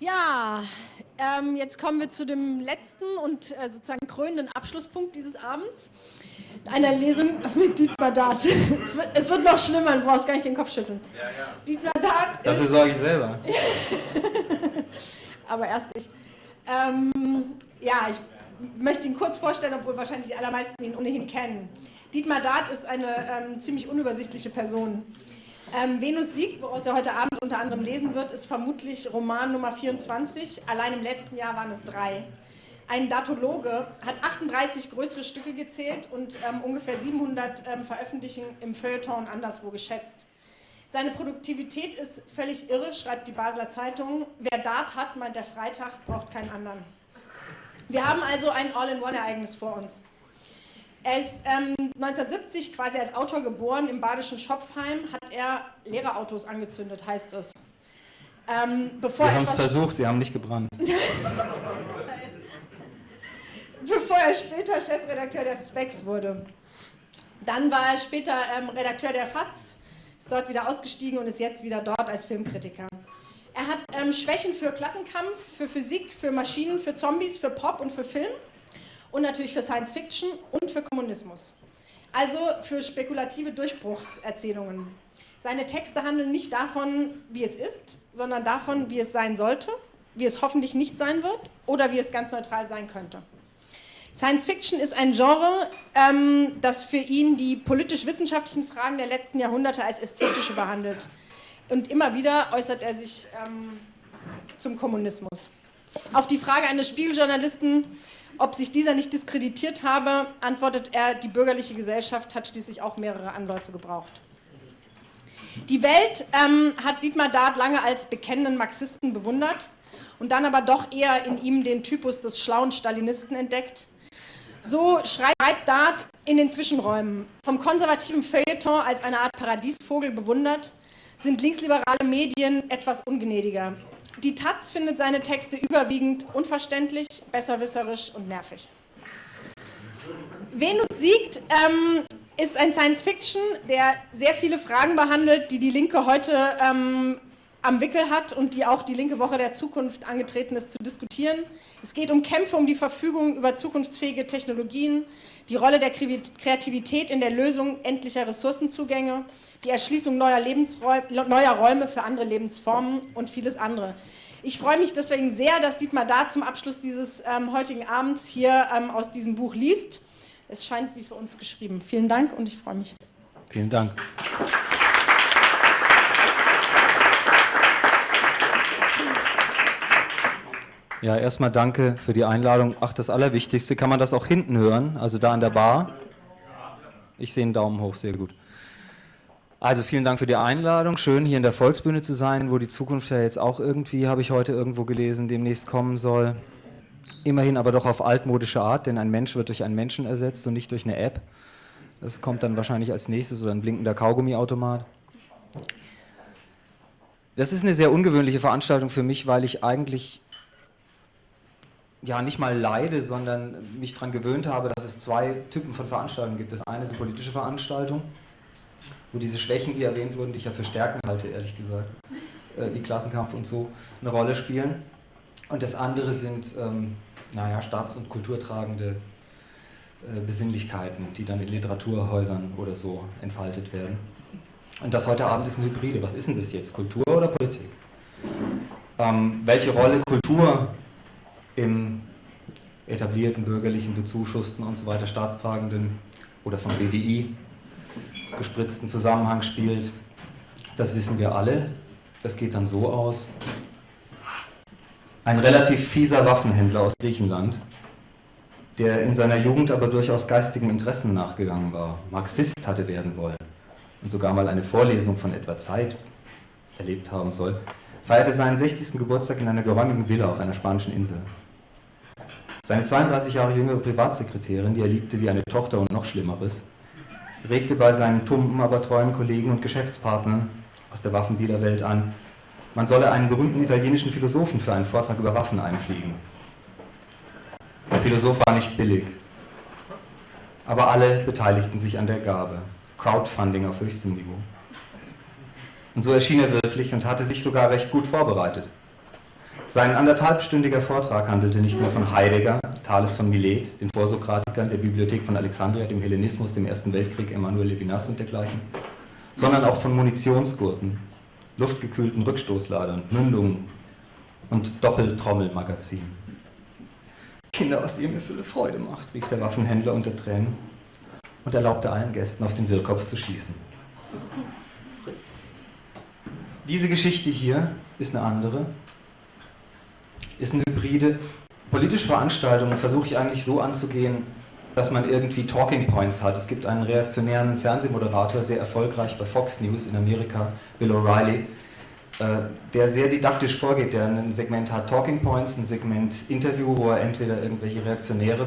Ja, ähm, jetzt kommen wir zu dem letzten und äh, sozusagen krönenden Abschlusspunkt dieses Abends. Einer Lesung mit Dietmar Dart. es, wird, es, wird, noch schlimmer, du brauchst gar nicht den Kopf schütteln. Ja, ja. Dietmar Dart Dafür sorge ich selber. Aber erst ich. Ähm, ja, ich möchte ihn kurz vorstellen, obwohl wahrscheinlich die allermeisten ihn ohnehin kennen. Dietmar Dart ist eine ähm, ziemlich unübersichtliche Person. Ähm, Venus Sieg, woraus er heute Abend unter anderem lesen wird, ist vermutlich Roman Nummer 24. Allein im letzten Jahr waren es drei. Ein Datologe hat 38 größere Stücke gezählt und ähm, ungefähr 700 ähm, Veröffentlichungen im Feuilleton anderswo geschätzt. Seine Produktivität ist völlig irre, schreibt die Basler Zeitung. Wer Dart hat, meint der Freitag, braucht keinen anderen. Wir haben also ein All-in-One-Ereignis vor uns. Er ist ähm, 1970 quasi als Autor geboren. Im badischen Schopfheim hat er Lehrerautos angezündet, heißt es. Ähm, Wir haben es versucht, sie haben nicht gebrannt. bevor er später Chefredakteur der Specs wurde. Dann war er später ähm, Redakteur der FAZ, ist dort wieder ausgestiegen und ist jetzt wieder dort als Filmkritiker. Er hat ähm, Schwächen für Klassenkampf, für Physik, für Maschinen, für Zombies, für Pop und für Film und natürlich für Science Fiction und für Kommunismus. Also für spekulative Durchbruchserzählungen. Seine Texte handeln nicht davon, wie es ist, sondern davon, wie es sein sollte, wie es hoffentlich nicht sein wird oder wie es ganz neutral sein könnte. Science Fiction ist ein Genre, ähm, das für ihn die politisch-wissenschaftlichen Fragen der letzten Jahrhunderte als ästhetische behandelt. Und immer wieder äußert er sich ähm, zum Kommunismus. Auf die Frage eines Spiegeljournalisten, ob sich dieser nicht diskreditiert habe, antwortet er, die bürgerliche Gesellschaft hat schließlich auch mehrere Anläufe gebraucht. Die Welt ähm, hat Dietmar Dart lange als bekennenden Marxisten bewundert und dann aber doch eher in ihm den Typus des schlauen Stalinisten entdeckt. So schreibt Dart in den Zwischenräumen. Vom konservativen Feuilleton als eine Art Paradiesvogel bewundert, sind linksliberale Medien etwas ungnädiger. Die Taz findet seine Texte überwiegend unverständlich, besserwisserisch und nervig. Venus siegt ähm, ist ein Science-Fiction, der sehr viele Fragen behandelt, die die Linke heute ähm, am Wickel hat und die auch die Linke Woche der Zukunft angetreten ist zu diskutieren. Es geht um Kämpfe um die Verfügung über zukunftsfähige Technologien, die Rolle der Kreativität in der Lösung endlicher Ressourcenzugänge, die Erschließung neuer, neuer Räume für andere Lebensformen und vieles andere. Ich freue mich deswegen sehr, dass Dietmar da zum Abschluss dieses ähm, heutigen Abends hier ähm, aus diesem Buch liest. Es scheint wie für uns geschrieben. Vielen Dank und ich freue mich. Vielen Dank. Ja, erstmal danke für die Einladung. Ach, das Allerwichtigste, kann man das auch hinten hören, also da an der Bar? Ich sehe einen Daumen hoch, sehr gut. Also vielen Dank für die Einladung. Schön, hier in der Volksbühne zu sein, wo die Zukunft ja jetzt auch irgendwie, habe ich heute irgendwo gelesen, demnächst kommen soll. Immerhin aber doch auf altmodische Art, denn ein Mensch wird durch einen Menschen ersetzt und nicht durch eine App. Das kommt dann wahrscheinlich als nächstes oder ein blinkender Kaugummiautomat. Das ist eine sehr ungewöhnliche Veranstaltung für mich, weil ich eigentlich ja nicht mal leide, sondern mich daran gewöhnt habe, dass es zwei Typen von Veranstaltungen gibt. Das eine sind politische Veranstaltungen, wo diese Schwächen, die erwähnt wurden, die ich ja für Stärken halte, ehrlich gesagt, äh, wie Klassenkampf und so, eine Rolle spielen. Und das andere sind, ähm, naja, staats- und kulturtragende äh, Besinnlichkeiten, die dann in Literaturhäusern oder so entfaltet werden. Und das heute Abend ist eine Hybride. Was ist denn das jetzt, Kultur oder Politik? Ähm, welche Rolle Kultur im etablierten, bürgerlichen, bezuschussten und so weiter staatstragenden oder vom BDI gespritzten Zusammenhang spielt, das wissen wir alle. Das geht dann so aus. Ein relativ fieser Waffenhändler aus Griechenland, der in seiner Jugend aber durchaus geistigen Interessen nachgegangen war, Marxist hatte werden wollen und sogar mal eine Vorlesung von etwa Zeit erlebt haben soll, feierte seinen 60. Geburtstag in einer geräumigen Villa auf einer spanischen Insel. Seine 32 Jahre jüngere Privatsekretärin, die er liebte wie eine Tochter und noch Schlimmeres, regte bei seinen tumpen, aber treuen Kollegen und Geschäftspartnern aus der Waffendealerwelt an, man solle einen berühmten italienischen Philosophen für einen Vortrag über Waffen einfliegen. Der Philosoph war nicht billig, aber alle beteiligten sich an der Gabe. Crowdfunding auf höchstem Niveau. Und so erschien er wirklich und hatte sich sogar recht gut vorbereitet. Sein anderthalbstündiger Vortrag handelte nicht mehr von Heidegger, Thales von Milet, den Vorsokratikern der Bibliothek von Alexandria, dem Hellenismus, dem Ersten Weltkrieg, Emanuel Levinas und dergleichen, sondern auch von Munitionsgurten, luftgekühlten Rückstoßladern, Mündungen und Doppeltrommelmagazinen. Kinder, was ihr mir für eine Freude macht, rief der Waffenhändler unter Tränen und erlaubte allen Gästen auf den Wirrkopf zu schießen. Diese Geschichte hier ist eine andere ist eine Hybride. Politische Veranstaltungen versuche ich eigentlich so anzugehen, dass man irgendwie Talking Points hat. Es gibt einen reaktionären Fernsehmoderator, sehr erfolgreich bei Fox News in Amerika, Bill O'Reilly, äh, der sehr didaktisch vorgeht, der ein Segment hat Talking Points, ein Segment Interview, wo er entweder irgendwelche Reaktionäre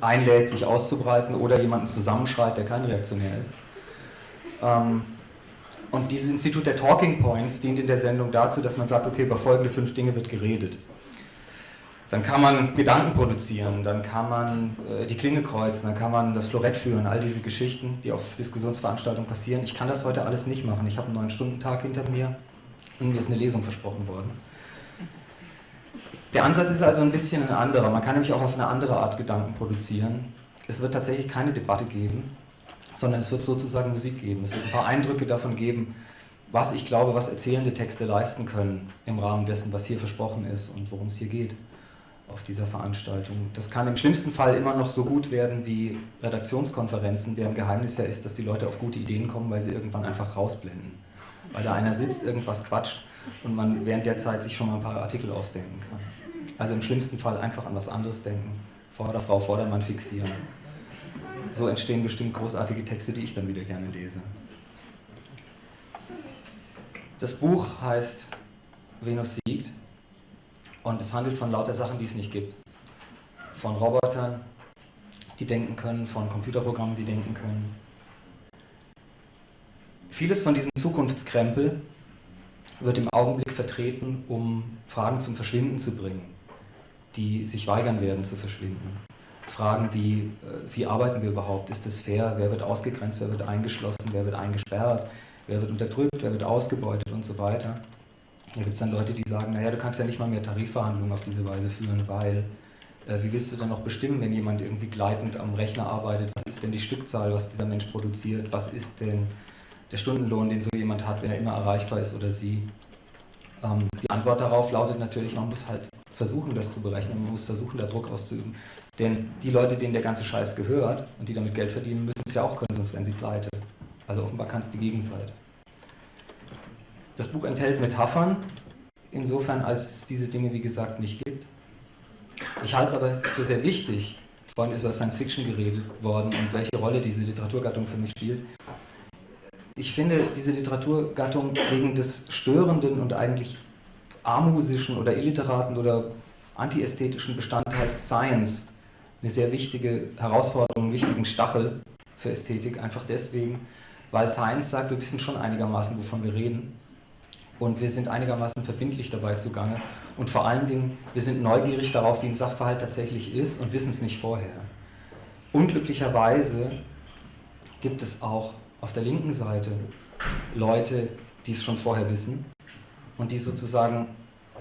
einlädt, sich auszubreiten oder jemanden zusammenschreit, der kein Reaktionär ist. Ähm, und dieses Institut der Talking Points dient in der Sendung dazu, dass man sagt, okay, über folgende fünf Dinge wird geredet. Dann kann man Gedanken produzieren, dann kann man äh, die Klinge kreuzen, dann kann man das Florett führen, all diese Geschichten, die auf Diskussionsveranstaltungen passieren. Ich kann das heute alles nicht machen. Ich habe einen neun Stunden Tag hinter mir und mir ist eine Lesung versprochen worden. Der Ansatz ist also ein bisschen ein anderer. Man kann nämlich auch auf eine andere Art Gedanken produzieren. Es wird tatsächlich keine Debatte geben, sondern es wird sozusagen Musik geben. Es wird ein paar Eindrücke davon geben, was ich glaube, was erzählende Texte leisten können im Rahmen dessen, was hier versprochen ist und worum es hier geht auf dieser Veranstaltung. Das kann im schlimmsten Fall immer noch so gut werden wie Redaktionskonferenzen, deren Geheimnis ja ist, dass die Leute auf gute Ideen kommen, weil sie irgendwann einfach rausblenden. Weil da einer sitzt, irgendwas quatscht und man während der Zeit sich schon mal ein paar Artikel ausdenken kann. Also im schlimmsten Fall einfach an was anderes denken. Vorderfrau, Vordermann fixieren. So entstehen bestimmt großartige Texte, die ich dann wieder gerne lese. Das Buch heißt Venus und es handelt von lauter Sachen, die es nicht gibt. Von Robotern, die denken können, von Computerprogrammen, die denken können. Vieles von diesem Zukunftskrempel wird im Augenblick vertreten, um Fragen zum Verschwinden zu bringen, die sich weigern werden zu verschwinden. Fragen wie, äh, wie arbeiten wir überhaupt? Ist es fair? Wer wird ausgegrenzt? Wer wird eingeschlossen? Wer wird eingesperrt? Wer wird unterdrückt? Wer wird ausgebeutet? Und so weiter. Da gibt es dann Leute, die sagen, naja, du kannst ja nicht mal mehr Tarifverhandlungen auf diese Weise führen, weil äh, wie willst du dann noch bestimmen, wenn jemand irgendwie gleitend am Rechner arbeitet, was ist denn die Stückzahl, was dieser Mensch produziert, was ist denn der Stundenlohn, den so jemand hat, wenn er immer erreichbar ist oder sie. Ähm, die Antwort darauf lautet natürlich, man muss halt versuchen, das zu berechnen, man muss versuchen, da Druck auszuüben. Denn die Leute, denen der ganze Scheiß gehört und die damit Geld verdienen, müssen es ja auch können, sonst werden sie pleite. Also offenbar kann es die Gegenseite. Das Buch enthält Metaphern, insofern als es diese Dinge, wie gesagt, nicht gibt. Ich halte es aber für sehr wichtig, vorhin ist über Science Fiction geredet worden und welche Rolle diese Literaturgattung für mich spielt. Ich finde diese Literaturgattung wegen des störenden und eigentlich armusischen oder illiteraten oder antiästhetischen Bestandteils Science eine sehr wichtige Herausforderung, einen wichtigen Stachel für Ästhetik, einfach deswegen, weil Science sagt, wir wissen schon einigermaßen, wovon wir reden und wir sind einigermaßen verbindlich dabei zugange und vor allen Dingen, wir sind neugierig darauf, wie ein Sachverhalt tatsächlich ist und wissen es nicht vorher. Unglücklicherweise gibt es auch auf der linken Seite Leute, die es schon vorher wissen und die sozusagen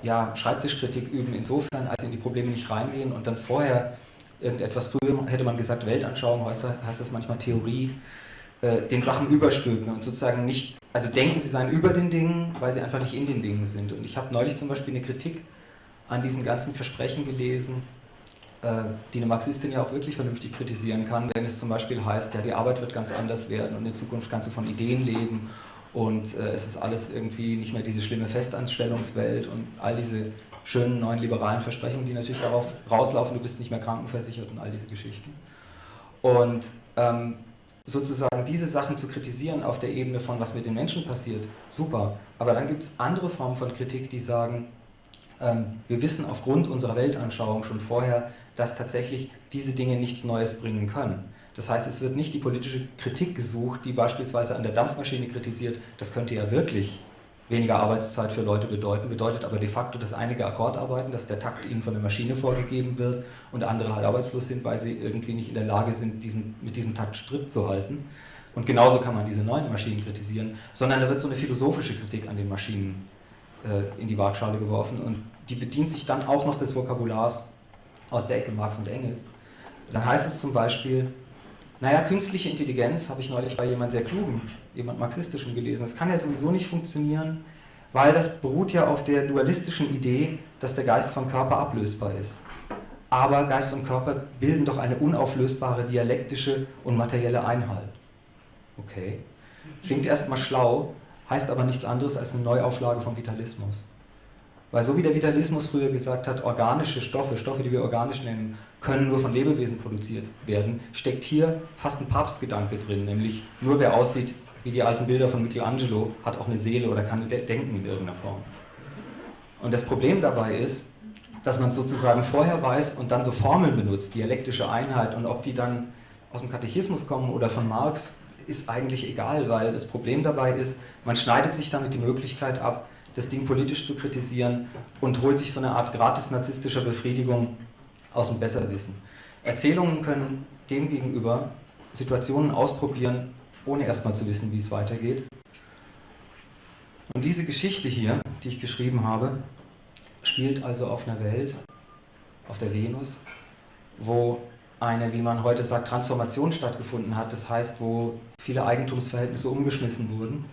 ja, Schreibtischkritik üben, insofern, als sie in die Probleme nicht reingehen und dann vorher irgendetwas, früher hätte man gesagt Weltanschauung, heißt das manchmal Theorie, äh, den Sachen überstülpen und sozusagen nicht, also denken, sie seien über den Dingen, weil sie einfach nicht in den Dingen sind. Und ich habe neulich zum Beispiel eine Kritik an diesen ganzen Versprechen gelesen, äh, die eine Marxistin ja auch wirklich vernünftig kritisieren kann, wenn es zum Beispiel heißt, ja, die Arbeit wird ganz anders werden und in Zukunft kannst du von Ideen leben und äh, es ist alles irgendwie nicht mehr diese schlimme Festanstellungswelt und all diese schönen neuen liberalen Versprechungen, die natürlich darauf rauslaufen, du bist nicht mehr krankenversichert und all diese Geschichten. Und ähm, sozusagen diese Sachen zu kritisieren auf der Ebene von, was mit den Menschen passiert, super. Aber dann gibt es andere Formen von Kritik, die sagen, ähm, wir wissen aufgrund unserer Weltanschauung schon vorher, dass tatsächlich diese Dinge nichts Neues bringen können. Das heißt, es wird nicht die politische Kritik gesucht, die beispielsweise an der Dampfmaschine kritisiert, das könnte ja wirklich weniger Arbeitszeit für Leute bedeuten, bedeutet aber de facto, dass einige Akkord arbeiten, dass der Takt ihnen von der Maschine vorgegeben wird und andere halt arbeitslos sind, weil sie irgendwie nicht in der Lage sind, diesen, mit diesem Takt Stritt zu halten. Und genauso kann man diese neuen Maschinen kritisieren, sondern da wird so eine philosophische Kritik an den Maschinen äh, in die Waagschale geworfen und die bedient sich dann auch noch des Vokabulars aus der Ecke Marx und Engels. Dann heißt es zum Beispiel, naja, künstliche Intelligenz habe ich neulich bei jemand sehr klugen, jemand marxistischem gelesen. Das kann ja sowieso nicht funktionieren, weil das beruht ja auf der dualistischen Idee, dass der Geist vom Körper ablösbar ist. Aber Geist und Körper bilden doch eine unauflösbare dialektische und materielle Einheit. Okay. Klingt erstmal schlau, heißt aber nichts anderes als eine Neuauflage vom Vitalismus. Weil so wie der Vitalismus früher gesagt hat, organische Stoffe, Stoffe, die wir organisch nennen, können nur von Lebewesen produziert werden, steckt hier fast ein Papstgedanke drin, nämlich nur wer aussieht wie die alten Bilder von Michelangelo, hat auch eine Seele oder kann denken in irgendeiner Form. Und das Problem dabei ist, dass man sozusagen vorher weiß und dann so Formeln benutzt, dialektische Einheit, und ob die dann aus dem Katechismus kommen oder von Marx, ist eigentlich egal, weil das Problem dabei ist, man schneidet sich damit die Möglichkeit ab, das Ding politisch zu kritisieren und holt sich so eine Art gratis narzisstischer Befriedigung aus dem Besserwissen. Erzählungen können demgegenüber Situationen ausprobieren, ohne erstmal zu wissen, wie es weitergeht. Und diese Geschichte hier, die ich geschrieben habe, spielt also auf einer Welt, auf der Venus, wo eine, wie man heute sagt, Transformation stattgefunden hat. Das heißt, wo viele Eigentumsverhältnisse umgeschmissen wurden,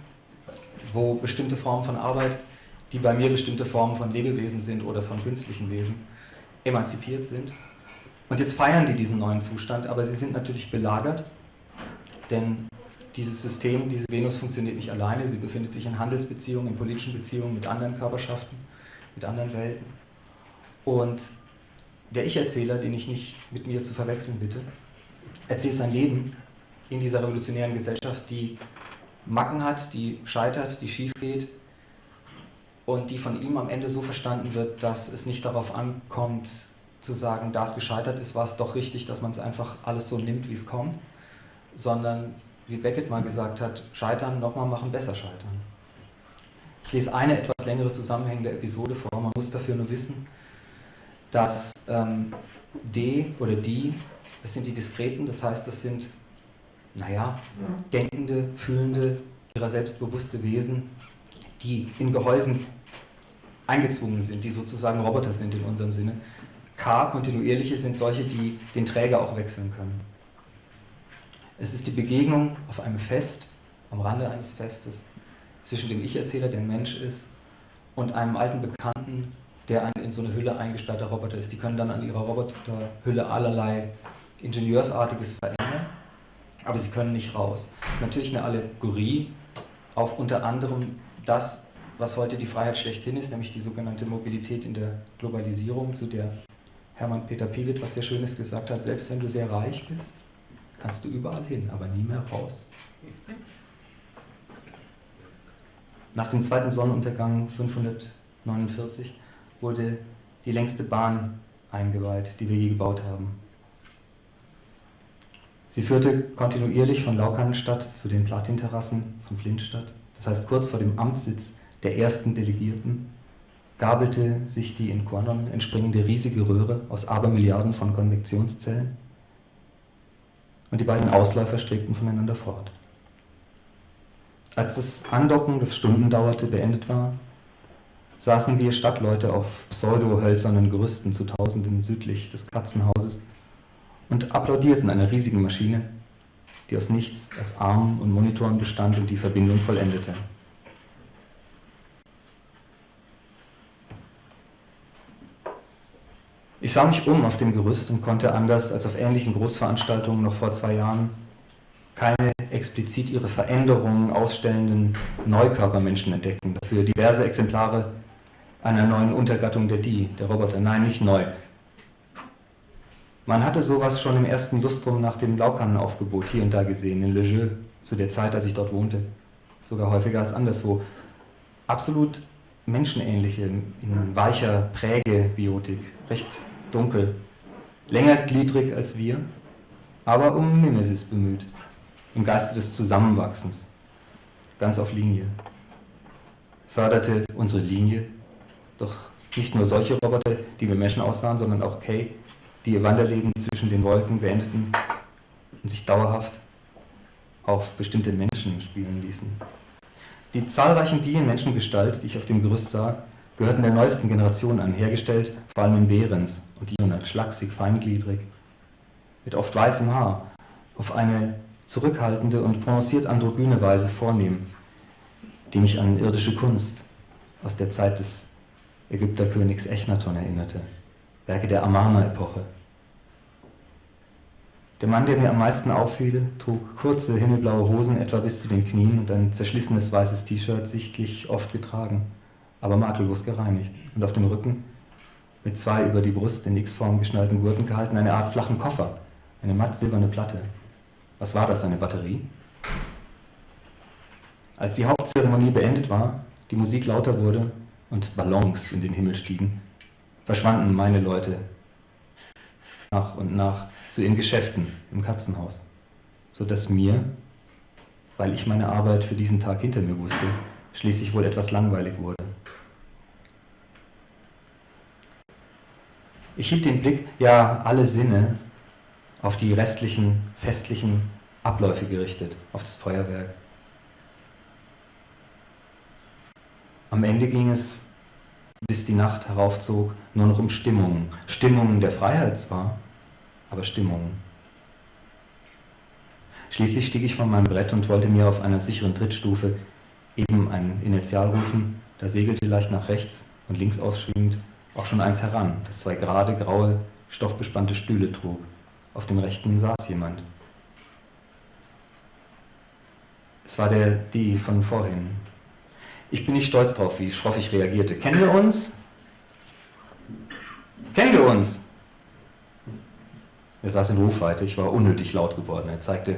wo bestimmte Formen von Arbeit, die bei mir bestimmte Formen von Lebewesen sind oder von künstlichen Wesen, emanzipiert sind. Und jetzt feiern die diesen neuen Zustand, aber sie sind natürlich belagert, denn dieses System, diese Venus funktioniert nicht alleine, sie befindet sich in Handelsbeziehungen, in politischen Beziehungen mit anderen Körperschaften, mit anderen Welten. Und der Ich-Erzähler, den ich nicht mit mir zu verwechseln bitte, erzählt sein Leben in dieser revolutionären Gesellschaft, die Macken hat, die scheitert, die schief geht und die von ihm am Ende so verstanden wird, dass es nicht darauf ankommt, zu sagen, da es gescheitert ist, war es doch richtig, dass man es einfach alles so nimmt, wie es kommt, sondern, wie Beckett mal gesagt hat, scheitern, nochmal machen, besser scheitern. Ich lese eine etwas längere zusammenhängende Episode vor, man muss dafür nur wissen, dass ähm, D oder die, das sind die Diskreten, das heißt, das sind, naja, denkende, fühlende, ihrer selbstbewusste Wesen, die in Gehäusen eingezwungen sind, die sozusagen Roboter sind in unserem Sinne. K, kontinuierliche, sind solche, die den Träger auch wechseln können. Es ist die Begegnung auf einem Fest, am Rande eines Festes, zwischen dem Ich-Erzähler, der ein Mensch ist, und einem alten Bekannten, der ein in so eine Hülle eingesperrter Roboter ist. Die können dann an ihrer Roboterhülle allerlei Ingenieursartiges verändern, aber sie können nicht raus. Das ist natürlich eine Allegorie auf unter anderem das, was heute die Freiheit schlechthin ist, nämlich die sogenannte Mobilität in der Globalisierung, zu der Hermann Peter Piewit was sehr Schönes gesagt hat, selbst wenn du sehr reich bist, kannst du überall hin, aber nie mehr raus. Nach dem zweiten Sonnenuntergang 549 wurde die längste Bahn eingeweiht, die wir je gebaut haben. Sie führte kontinuierlich von Laukannenstadt zu den Platinterrassen von Flintstadt. Das heißt, kurz vor dem Amtssitz der ersten Delegierten gabelte sich die in Quanon entspringende riesige Röhre aus Abermilliarden von Konvektionszellen und die beiden Ausläufer strebten voneinander fort. Als das Andocken, das Stunden dauerte, beendet war, saßen wir Stadtleute auf pseudo-hölzernen Gerüsten zu Tausenden südlich des Katzenhauses und applaudierten einer riesigen Maschine, die aus nichts als Armen und Monitoren bestand und die Verbindung vollendete. Ich sah mich um auf dem Gerüst und konnte anders als auf ähnlichen Großveranstaltungen noch vor zwei Jahren keine explizit ihre Veränderungen ausstellenden Neukörpermenschen entdecken. Dafür diverse Exemplare einer neuen Untergattung der Die, der Roboter. Nein, nicht neu. Man hatte sowas schon im ersten Lustrum nach dem Laukannenaufgebot hier und da gesehen, in Le Jeu, zu der Zeit, als ich dort wohnte. Sogar häufiger als anderswo. Absolut menschenähnliche, in weicher Prägebiotik, recht dunkel, längergliedrig als wir, aber um Mimesis bemüht, im Geiste des Zusammenwachsens, ganz auf Linie. Förderte unsere Linie doch nicht nur solche Roboter, die wie Menschen aussahen, sondern auch Kay, die ihr Wanderleben zwischen den Wolken beendeten und sich dauerhaft auf bestimmte Menschen spielen ließen. Die zahlreichen Die in Menschengestalt, die ich auf dem Gerüst sah, gehörten der neuesten Generation an, hergestellt vor allem in Behrens und Ionat, schlaksig, feingliedrig, mit oft weißem Haar, auf eine zurückhaltende und prononciert androgyne Weise vornehm, die mich an irdische Kunst aus der Zeit des Ägypterkönigs Echnaton erinnerte, Werke der Amarna-Epoche. Der Mann, der mir am meisten auffiel, trug kurze himmelblaue Hosen etwa bis zu den Knien und ein zerschlissenes weißes T-Shirt, sichtlich oft getragen, aber makellos gereinigt. Und auf dem Rücken, mit zwei über die Brust in X-Form geschnallten Gurten gehalten, eine Art flachen Koffer, eine matt silberne Platte. Was war das, eine Batterie? Als die Hauptzeremonie beendet war, die Musik lauter wurde und Ballons in den Himmel stiegen, verschwanden meine Leute nach und nach zu ihren Geschäften im Katzenhaus, sodass mir, weil ich meine Arbeit für diesen Tag hinter mir wusste, schließlich wohl etwas langweilig wurde. Ich hielt den Blick, ja alle Sinne, auf die restlichen festlichen Abläufe gerichtet, auf das Feuerwerk. Am Ende ging es, bis die Nacht heraufzog, nur noch um Stimmungen. Stimmungen der Freiheit zwar, aber Stimmungen. Schließlich stieg ich von meinem Brett und wollte mir auf einer sicheren Trittstufe eben ein Initial rufen, da segelte leicht nach rechts und links ausschwingend auch schon eins heran, das zwei gerade graue, stoffbespannte Stühle trug. Auf dem rechten saß jemand. Es war der, die von vorhin. Ich bin nicht stolz drauf, wie schroff ich reagierte. Kennen wir uns? Kennen wir uns? Er saß in Rufweite, ich war unnötig laut geworden. Er zeigte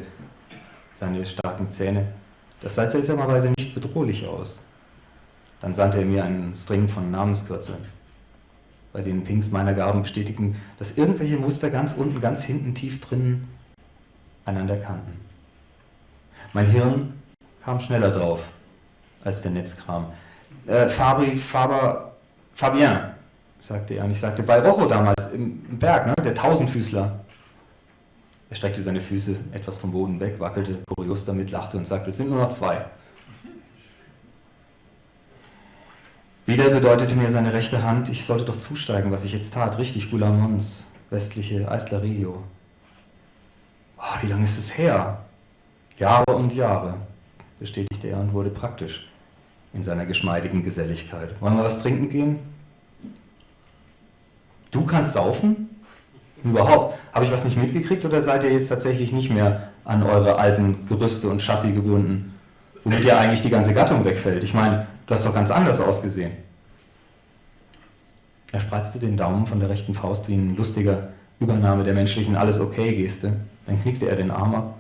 seine starken Zähne. Das sah seltsamerweise nicht bedrohlich aus. Dann sandte er mir einen String von Namenskürzeln, bei denen Pinks meiner Gaben bestätigten, dass irgendwelche Muster ganz unten, ganz hinten, tief drinnen einander kannten. Mein Hirn kam schneller drauf als der Netzkram. Äh, Fabri, Faber, Fabien, sagte er. Und ich sagte, bei Rocho damals im, Berg, ne, der Tausendfüßler. Er streckte seine Füße etwas vom Boden weg, wackelte kurios damit, lachte und sagte, es sind nur noch zwei. Wieder bedeutete mir seine rechte Hand, ich sollte doch zusteigen, was ich jetzt tat. Richtig, Gulamons, westliche Eisler Regio. Oh, wie lange ist es her? Jahre und Jahre, bestätigte er und wurde praktisch in seiner geschmeidigen Geselligkeit. Wollen wir was trinken gehen? Du kannst saufen? Überhaupt. Habe ich was nicht mitgekriegt oder seid ihr jetzt tatsächlich nicht mehr an eure alten Gerüste und Chassis gebunden? Womit ja eigentlich die ganze Gattung wegfällt. Ich meine, du hast doch ganz anders ausgesehen. Er spreizte den Daumen von der rechten Faust wie ein lustiger Übernahme der menschlichen Alles-Okay-Geste. Dann knickte er den Arm ab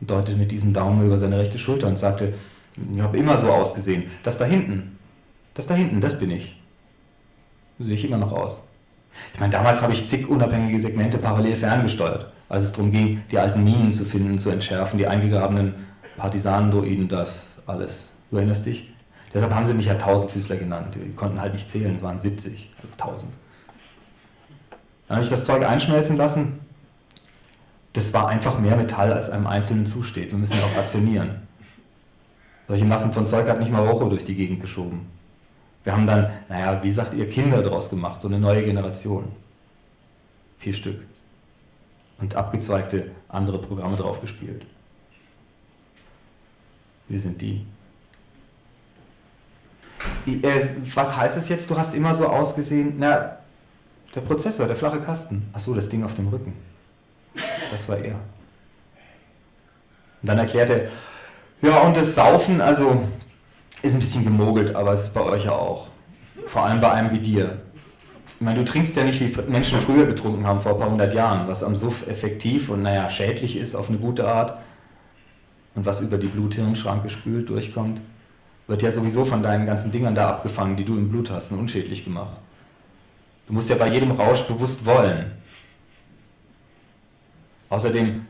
und deutete mit diesem Daumen über seine rechte Schulter und sagte, ich habe immer so ausgesehen. Das da hinten, das da hinten, das bin ich. So sehe ich immer noch aus. Ich meine, damals habe ich zig unabhängige Segmente parallel ferngesteuert, als es darum ging, die alten Minen zu finden, zu entschärfen, die eingegrabenen Partisanendroiden, das alles. Du erinnerst dich? Deshalb haben sie mich ja Tausendfüßler genannt. Die konnten halt nicht zählen, es waren 70, also 1000. Dann habe ich das Zeug einschmelzen lassen. Das war einfach mehr Metall, als einem Einzelnen zusteht. Wir müssen ja auch rationieren. Solche Massen von Zeug hat nicht mal Rocho durch die Gegend geschoben. Wir haben dann, naja, wie sagt ihr, Kinder draus gemacht, so eine neue Generation. Vier Stück. Und abgezweigte andere Programme drauf gespielt. Wir sind die. Äh, was heißt es jetzt, du hast immer so ausgesehen, na, der Prozessor, der flache Kasten. Achso, das Ding auf dem Rücken. Das war er. Und dann erklärt er, ja, und das Saufen, also ist ein bisschen gemogelt, aber es ist bei euch ja auch. Vor allem bei einem wie dir. Ich meine, du trinkst ja nicht, wie Menschen früher getrunken haben, vor ein paar hundert Jahren, was am Suff effektiv und naja, schädlich ist auf eine gute Art und was über die Blut-Hirn-Schranke spült, durchkommt, wird ja sowieso von deinen ganzen Dingern da abgefangen, die du im Blut hast und unschädlich gemacht. Du musst ja bei jedem Rausch bewusst wollen. Außerdem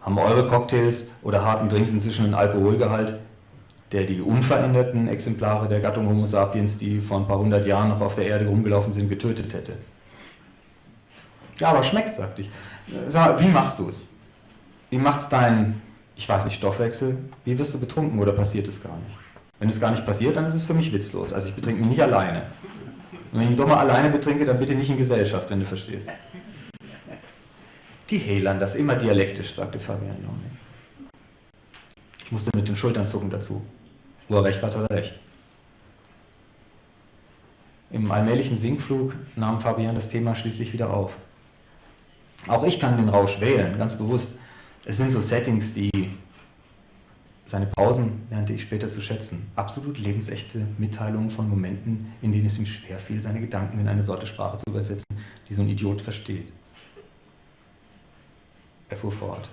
haben eure Cocktails oder harten Drinks inzwischen einen Alkoholgehalt, der die unveränderten Exemplare der Gattung Homo sapiens, die vor ein paar hundert Jahren noch auf der Erde rumgelaufen sind, getötet hätte. Ja, aber schmeckt, sagte ich. Sag wie machst du es? Wie macht's dein, ich weiß nicht, Stoffwechsel? Wie wirst du betrunken oder passiert es gar nicht? Wenn es gar nicht passiert, dann ist es für mich witzlos. Also ich betrinke mich nicht alleine. Und wenn ich mich doch mal alleine betrinke, dann bitte nicht in Gesellschaft, wenn du verstehst. Die Helan, das immer dialektisch, sagte Fabian Lorne. Ich musste mit den Schultern zucken dazu. Wo er recht hat, hat er recht. Im allmählichen Sinkflug nahm Fabian das Thema schließlich wieder auf. Auch ich kann den Rausch wählen, ganz bewusst. Es sind so Settings, die seine Pausen lernte ich später zu schätzen. Absolut lebensechte Mitteilungen von Momenten, in denen es ihm schwerfiel, seine Gedanken in eine Sorte Sprache zu übersetzen, die so ein Idiot versteht. Er fuhr fort.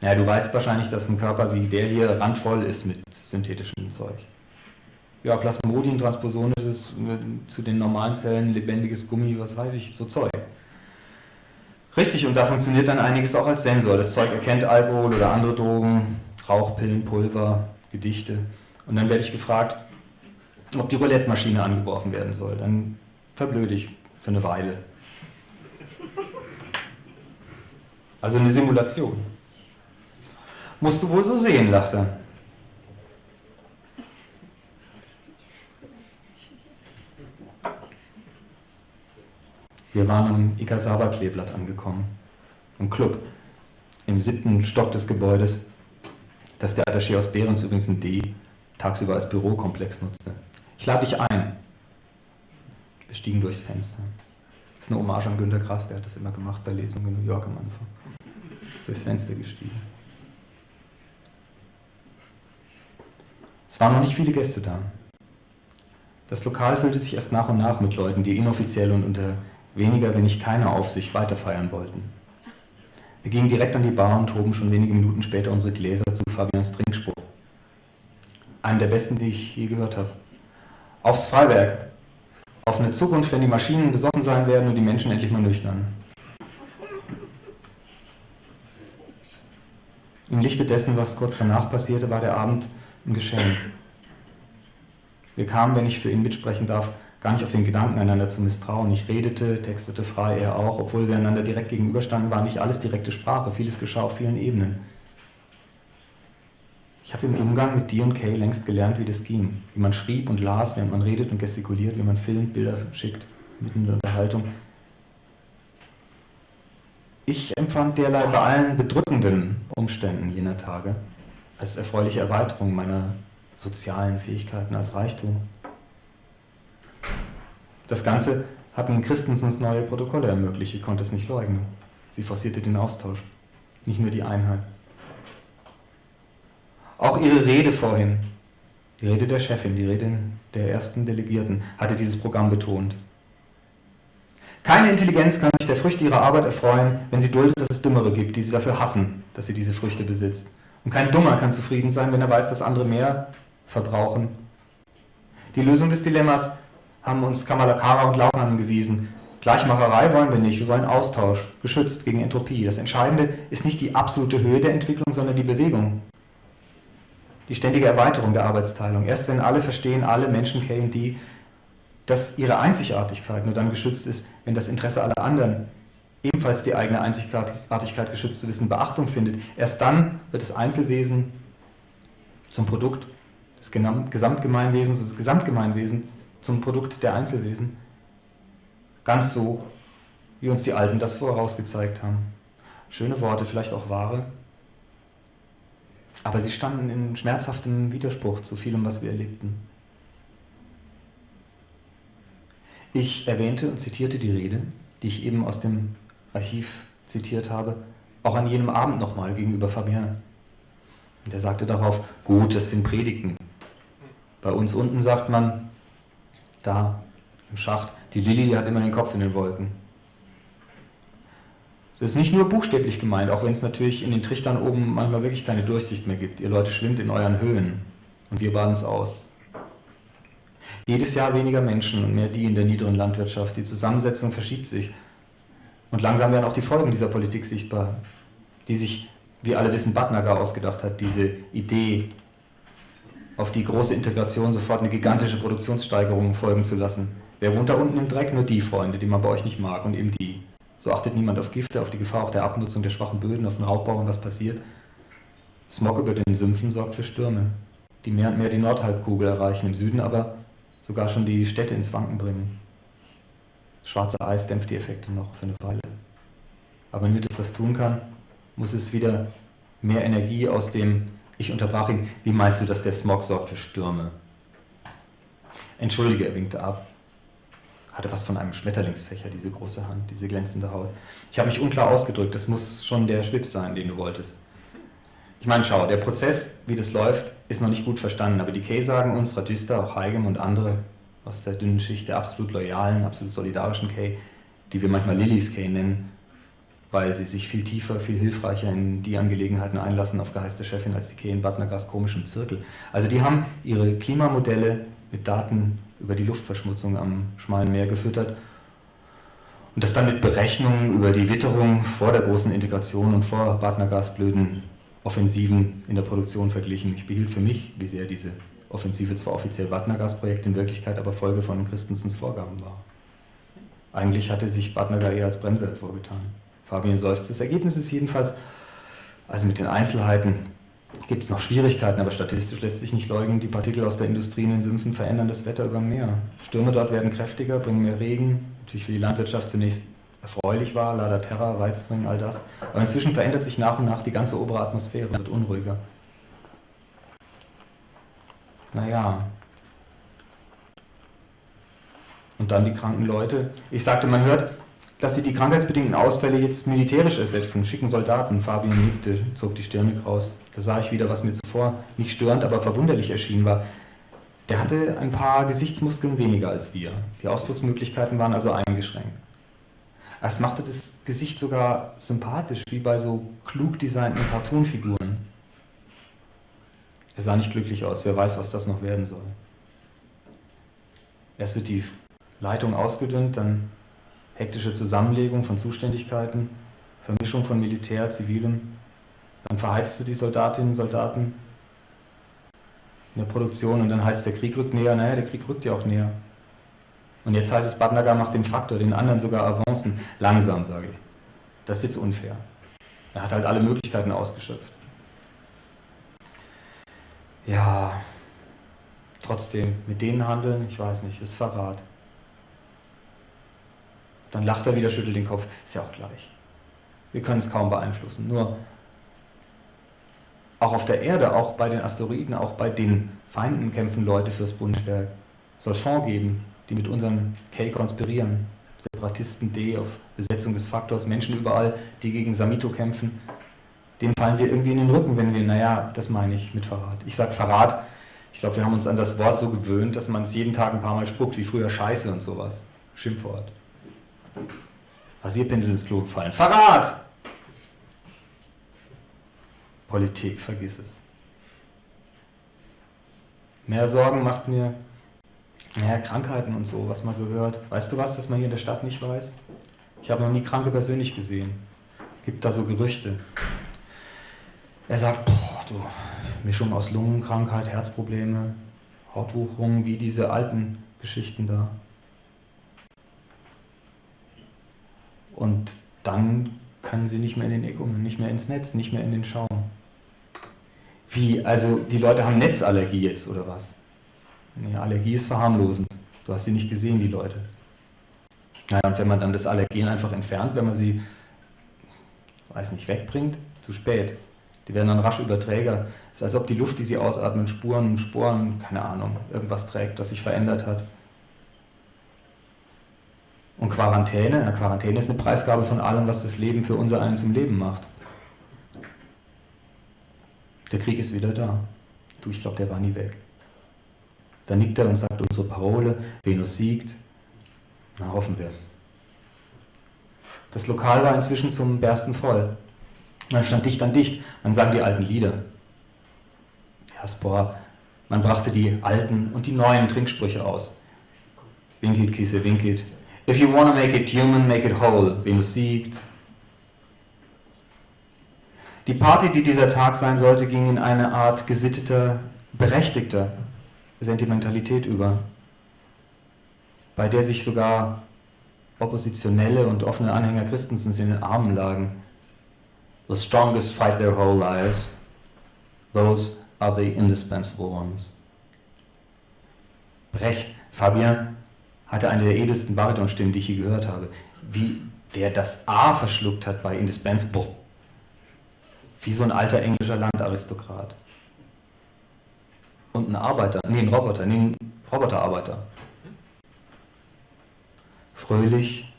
Naja, du weißt wahrscheinlich, dass ein Körper wie der hier randvoll ist mit synthetischem Zeug. Ja, Plasmodien, Transposon ist es zu den normalen Zellen, lebendiges Gummi, was weiß ich, so Zeug. Richtig, und da funktioniert dann einiges auch als Sensor. Das Zeug erkennt Alkohol oder andere Drogen, Rauchpillen, Pulver, Gedichte. Und dann werde ich gefragt, ob die Roulette-Maschine angeworfen werden soll. Dann verblöde ich für eine Weile. Also eine Simulation. Musst du wohl so sehen, lacht er. Wir waren am Ikasawa-Kleeblatt angekommen, im Club, im siebten Stock des Gebäudes, das der Attaché aus Behrens übrigens in D tagsüber als Bürokomplex nutzte. Ich lade dich ein. Wir stiegen durchs Fenster. Das ist eine Hommage an Günter Grass, der hat das immer gemacht bei Lesungen in New York am Anfang. Durchs Fenster gestiegen. Es waren noch nicht viele Gäste da. Das Lokal füllte sich erst nach und nach mit Leuten, die inoffiziell und unter weniger, wenn nicht keiner Aufsicht weiterfeiern wollten. Wir gingen direkt an die Bar und hoben schon wenige Minuten später unsere Gläser zu Fabians Trinkspruch. Einem der besten, die ich je gehört habe. Aufs Freiwerk. Auf eine Zukunft, wenn die Maschinen besoffen sein werden und die Menschen endlich mal nüchtern. Im Lichte dessen, was kurz danach passierte, war der Abend ein Geschenk. Wir kamen, wenn ich für ihn mitsprechen darf, gar nicht auf den Gedanken, einander zu misstrauen. Ich redete, textete frei, er auch, obwohl wir einander direkt gegenüberstanden, war nicht alles direkte Sprache, vieles geschah auf vielen Ebenen. Ich hatte im Umgang mit Kay längst gelernt, wie das ging. Wie man schrieb und las, während man redet und gestikuliert, wie man filmt, Bilder schickt, mitten in der Unterhaltung. Ich empfand derlei bei allen bedrückenden Umständen jener Tage als erfreuliche Erweiterung meiner sozialen Fähigkeiten, als Reichtum. Das Ganze hat hatten Christensens neue Protokolle ermöglicht, ich konnte es nicht leugnen. Sie forcierte den Austausch, nicht nur die Einheit. Auch ihre Rede vorhin, die Rede der Chefin, die Rede der ersten Delegierten, hatte dieses Programm betont. Keine Intelligenz kann sich der Früchte ihrer Arbeit erfreuen, wenn sie duldet, dass es Dümmere gibt, die sie dafür hassen, dass sie diese Früchte besitzt. Und kein Dummer kann zufrieden sein, wenn er weiß, dass andere mehr verbrauchen. Die Lösung des Dilemmas haben uns Kamalakara und Laukan gewiesen. Gleichmacherei wollen wir nicht, wir wollen Austausch, geschützt gegen Entropie. Das Entscheidende ist nicht die absolute Höhe der Entwicklung, sondern die Bewegung. Die ständige Erweiterung der Arbeitsteilung. Erst wenn alle verstehen, alle Menschen kennen die, dass ihre Einzigartigkeit nur dann geschützt ist, wenn das Interesse aller anderen ebenfalls die eigene Einzigartigkeit geschützt zu wissen Beachtung findet. Erst dann wird das Einzelwesen zum Produkt des Gesamtgemeinwesens, das Gesamtgemeinwesen zum Produkt der Einzelwesen. Ganz so, wie uns die Alten das vorausgezeigt haben. Schöne Worte, vielleicht auch wahre, aber sie standen in schmerzhaftem Widerspruch zu vielem, was wir erlebten. Ich erwähnte und zitierte die Rede, die ich eben aus dem Archiv zitiert habe, auch an jenem Abend nochmal gegenüber Fabien. Und er sagte darauf, gut, das sind Predigten. Bei uns unten sagt man, da im Schacht, die Lilly hat immer den Kopf in den Wolken. Das ist nicht nur buchstäblich gemeint, auch wenn es natürlich in den Trichtern oben manchmal wirklich keine Durchsicht mehr gibt. Ihr Leute schwimmt in euren Höhen und wir baden es aus. Jedes Jahr weniger Menschen und mehr die in der niederen Landwirtschaft. Die Zusammensetzung verschiebt sich. Und langsam werden auch die Folgen dieser Politik sichtbar, die sich, wie alle wissen, Batnagar ausgedacht hat, diese Idee, auf die große Integration sofort eine gigantische Produktionssteigerung folgen zu lassen. Wer wohnt da unten im Dreck? Nur die Freunde, die man bei euch nicht mag und eben die. So achtet niemand auf Gifte, auf die Gefahr auch der Abnutzung der schwachen Böden, auf den Raubbau und was passiert. Smog über den Sümpfen sorgt für Stürme. die mehr und mehr die Nordhalbkugel erreichen, im Süden aber sogar schon die Städte ins Wanken bringen. Schwarze Eis dämpft die Effekte noch für eine Weile. Aber damit es das tun kann, muss es wieder mehr Energie aus dem, ich unterbrach ihn, wie meinst du, dass der Smog sorgt für Stürme? Entschuldige, er winkte ab. Hatte was von einem Schmetterlingsfächer, diese große Hand, diese glänzende Haut. Ich habe mich unklar ausgedrückt, das muss schon der Schlips sein, den du wolltest. Ich meine, schau, der Prozess, wie das läuft, ist noch nicht gut verstanden, aber die Kay sagen uns, Radista, auch Heigem und andere aus der dünnen Schicht der absolut loyalen, absolut solidarischen Kay, die wir manchmal Lillys Kay nennen, weil sie sich viel tiefer, viel hilfreicher in die Angelegenheiten einlassen auf Geheiß der Chefin als die Kay in Bad komischem Zirkel. Also die haben ihre Klimamodelle mit Daten über die Luftverschmutzung am Schmalen Meer gefüttert und das dann mit Berechnungen über die Witterung vor der großen Integration und vor Bad Nagas blöden Offensiven in der Produktion verglichen. Ich behielt für mich, wie sehr diese Offensive zwar offiziell Bad Nagas-Projekt, in Wirklichkeit aber Folge von Christensens Vorgaben war. Eigentlich hatte sich Nagar eher als Bremse hervorgetan. Fabian seufzt. Das Ergebnis ist jedenfalls, also mit den Einzelheiten gibt es noch Schwierigkeiten, aber statistisch lässt sich nicht leugnen, die Partikel aus der Industrie in den Sümpfen verändern das Wetter über Meer. Stürme dort werden kräftiger, bringen mehr Regen, natürlich für die Landwirtschaft zunächst erfreulich war, Lada Terra, Weizenring, all das. Aber inzwischen verändert sich nach und nach die ganze obere Atmosphäre, wird unruhiger. Naja. Und dann die kranken Leute. Ich sagte, man hört, dass sie die krankheitsbedingten Ausfälle jetzt militärisch ersetzen, schicken Soldaten. Fabian nickte, zog die Stirne kraus. Da sah ich wieder, was mir zuvor nicht störend, aber verwunderlich erschienen war. Der hatte ein paar Gesichtsmuskeln weniger als wir. Die Ausdrucksmöglichkeiten waren also eingeschränkt. Es machte das Gesicht sogar sympathisch, wie bei so klug designten Cartoonfiguren. Er sah nicht glücklich aus, wer weiß, was das noch werden soll. Erst wird die Leitung ausgedünnt, dann hektische Zusammenlegung von Zuständigkeiten, Vermischung von Militär, Zivilem. Dann verheizte die Soldatinnen und Soldaten in der Produktion und dann heißt der Krieg rückt näher. Naja, der Krieg rückt ja auch näher. Und jetzt heißt es, Badnagar macht den Faktor, den anderen sogar Avancen. Langsam, sage ich. Das ist jetzt unfair. Er hat halt alle Möglichkeiten ausgeschöpft. Ja, trotzdem, mit denen handeln, ich weiß nicht, ist Verrat. Dann lacht er wieder, schüttelt den Kopf. Ist ja auch gleich. Wir können es kaum beeinflussen. Nur auch auf der Erde, auch bei den Asteroiden, auch bei den Feinden kämpfen Leute fürs Bundeswerk. Es soll Fonds geben, die mit unseren K konspirieren. Separatisten D auf Besetzung des Faktors, Menschen überall, die gegen Samito kämpfen. Denen fallen wir irgendwie in den Rücken, wenn wir, naja, das meine ich mit Verrat. Ich sage Verrat, ich glaube, wir haben uns an das Wort so gewöhnt, dass man es jeden Tag ein paar Mal spuckt, wie früher Scheiße und sowas. Schimpfwort. Rasierpinsel ins Klo gefallen. Verrat! Politik, vergiss es. Mehr Sorgen macht mir, naja, Krankheiten und so, was man so hört. Weißt du was, das man hier in der Stadt nicht weiß? Ich habe noch nie Kranke persönlich gesehen. Gibt da so Gerüchte. Er sagt, boah, du, Mischung aus Lungenkrankheit, Herzprobleme, Hautwucherung, wie diese alten Geschichten da. Und dann können sie nicht mehr in den Eckungen, nicht mehr ins Netz, nicht mehr in den Schaum. Wie, also die Leute haben Netzallergie jetzt oder was? Nee, Allergie ist verharmlosend. Du hast sie nicht gesehen, die Leute. Naja, und wenn man dann das Allergen einfach entfernt, wenn man sie, weiß nicht, wegbringt, zu spät. Die werden dann rasch Überträger. Es ist als ob die Luft, die sie ausatmen, Spuren, Sporen, keine Ahnung, irgendwas trägt, das sich verändert hat. Und Quarantäne, ja, Quarantäne ist eine Preisgabe von allem, was das Leben für unser einen zum Leben macht. Der Krieg ist wieder da. Du, ich glaube, der war nie weg. Dann nickt er und sagt unsere Parole, Venus siegt. Na, hoffen wir es. Das Lokal war inzwischen zum Bersten voll. Man stand dicht an dicht, man sang die alten Lieder. Ja, Spor, man brachte die alten und die neuen Trinksprüche aus. Winkit, Kisse, Winkit, If you want to make it human, make it whole. Venus siegt. Die Party, die dieser Tag sein sollte, ging in eine Art gesitteter, berechtigter Sentimentalität über, bei der sich sogar oppositionelle und offene Anhänger Christensens in den Armen lagen. The strongest fight their whole lives. Those are the indispensable ones. Brecht, Fabien, hatte eine der edelsten Baritonstimmen, die ich je gehört habe. Wie der das A verschluckt hat bei indispensable. Wie so ein alter englischer Landaristokrat. Und ein Arbeiter, nee, ein Roboter, nee, ein Roboterarbeiter. Fröhlich,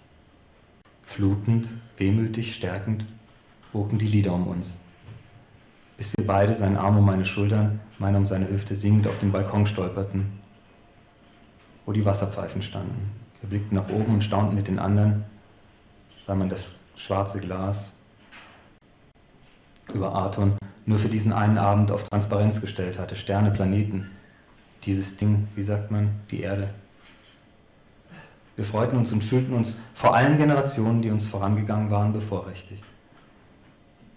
flutend, wehmütig, stärkend wogen die Lieder um uns. Bis wir beide, sein Arm um meine Schultern, meiner um seine Hüfte singend auf den Balkon stolperten, wo die Wasserpfeifen standen. Wir blickten nach oben und staunten mit den anderen, weil man das schwarze Glas über Arton nur für diesen einen Abend auf Transparenz gestellt hatte. Sterne, Planeten, dieses Ding, wie sagt man, die Erde. Wir freuten uns und fühlten uns vor allen Generationen, die uns vorangegangen waren, bevorrechtigt.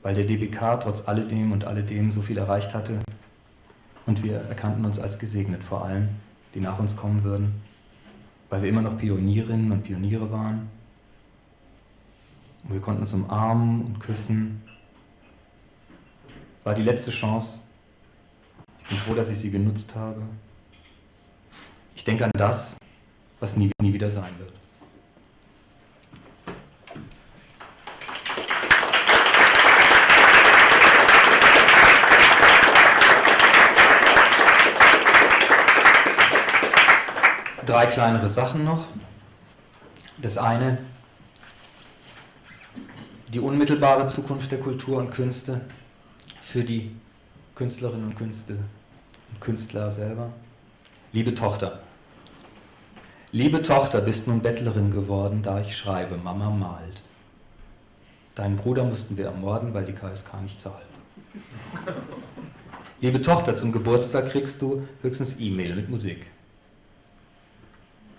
Weil der DBK trotz alledem und alledem so viel erreicht hatte und wir erkannten uns als gesegnet vor allen, die nach uns kommen würden, weil wir immer noch Pionierinnen und Pioniere waren. Und wir konnten uns umarmen und küssen. War die letzte Chance. Ich bin froh, dass ich sie genutzt habe. Ich denke an das, was nie, nie wieder sein wird. Drei kleinere Sachen noch. Das eine, die unmittelbare Zukunft der Kultur und Künste für die Künstlerinnen und Künste und Künstler selber. Liebe Tochter, liebe Tochter, bist nun Bettlerin geworden, da ich schreibe, Mama malt. Deinen Bruder mussten wir ermorden, weil die KSK nicht zahlt. Liebe Tochter, zum Geburtstag kriegst du höchstens E-Mail mit Musik.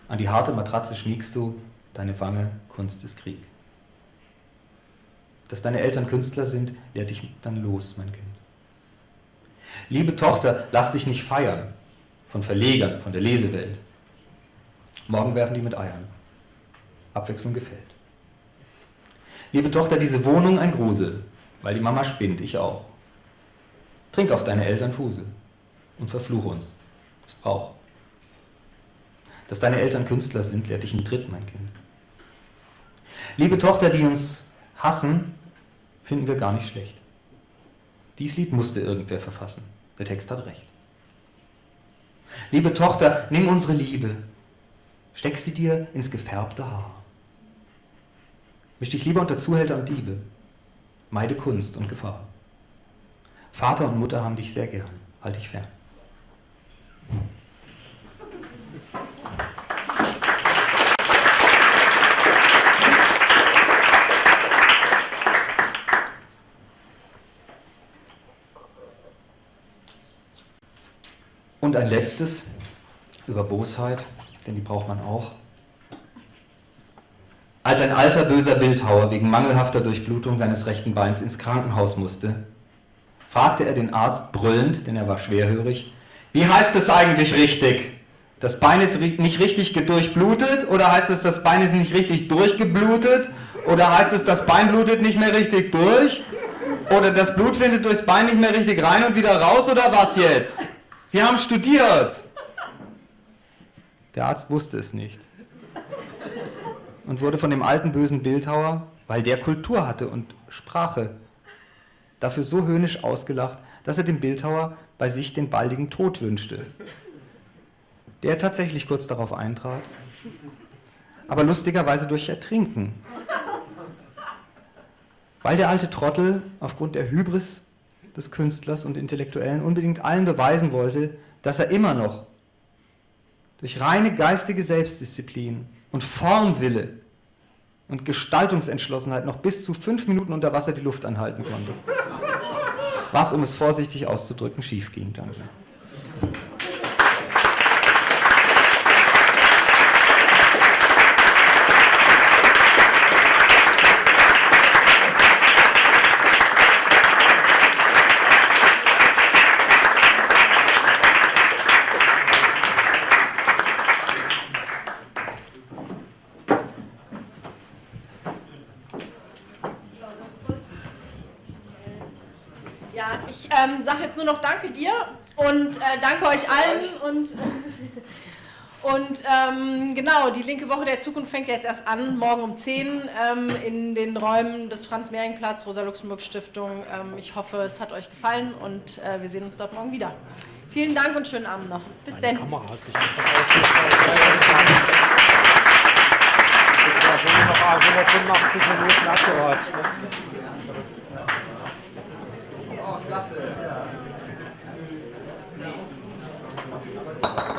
An die harte Matratze schmiegst du, deine Wange, Kunst ist Krieg. Dass deine Eltern Künstler sind, lehrt dich dann los, mein Kind. Liebe Tochter, lass dich nicht feiern von Verlegern, von der Lesewelt. Morgen werfen die mit Eiern. Abwechslung gefällt. Liebe Tochter, diese Wohnung ein Grusel, weil die Mama spinnt, ich auch. Trink auf deine Eltern Fusel und verfluche uns. Es braucht. Dass deine Eltern Künstler sind, lehrt dich ein Tritt, mein Kind. Liebe Tochter, die uns hassen, finden wir gar nicht schlecht. Dies Lied musste irgendwer verfassen. Der Text hat recht. Liebe Tochter, nimm unsere Liebe, steck sie dir ins gefärbte Haar. Misch dich lieber unter Zuhälter und Diebe, meide Kunst und Gefahr. Vater und Mutter haben dich sehr gern, halt dich fern. Und ein letztes über Bosheit, denn die braucht man auch. Als ein alter böser Bildhauer wegen mangelhafter Durchblutung seines rechten Beins ins Krankenhaus musste, fragte er den Arzt brüllend, denn er war schwerhörig, wie heißt es eigentlich richtig? Das Bein ist nicht richtig durchblutet oder heißt es, das Bein ist nicht richtig durchgeblutet oder heißt es, das Bein blutet nicht mehr richtig durch? Oder das Blut findet durchs Bein nicht mehr richtig rein und wieder raus oder was jetzt? Sie haben studiert. Der Arzt wusste es nicht und wurde von dem alten bösen Bildhauer, weil der Kultur hatte und Sprache, dafür so höhnisch ausgelacht, dass er dem Bildhauer bei sich den baldigen Tod wünschte. Der tatsächlich kurz darauf eintrat, aber lustigerweise durch Ertrinken. Weil der alte Trottel aufgrund der Hybris des Künstlers und Intellektuellen unbedingt allen beweisen wollte, dass er immer noch durch reine geistige Selbstdisziplin und Formwille und Gestaltungsentschlossenheit noch bis zu fünf Minuten unter Wasser die Luft anhalten konnte. Was, um es vorsichtig auszudrücken, schief ging. Danke. Danke dir und äh, danke euch allen und und ähm, genau, die linke Woche der Zukunft fängt jetzt erst an, morgen um 10 ähm, in den Räumen des Franz-Mehring-Platz, Rosa-Luxemburg-Stiftung. Ähm, ich hoffe, es hat euch gefallen und äh, wir sehen uns dort morgen wieder. Vielen Dank und schönen Abend noch. Bis dann. Kamera hat sich noch 185 Minuten abgehört. Oh, klasse. Thank you.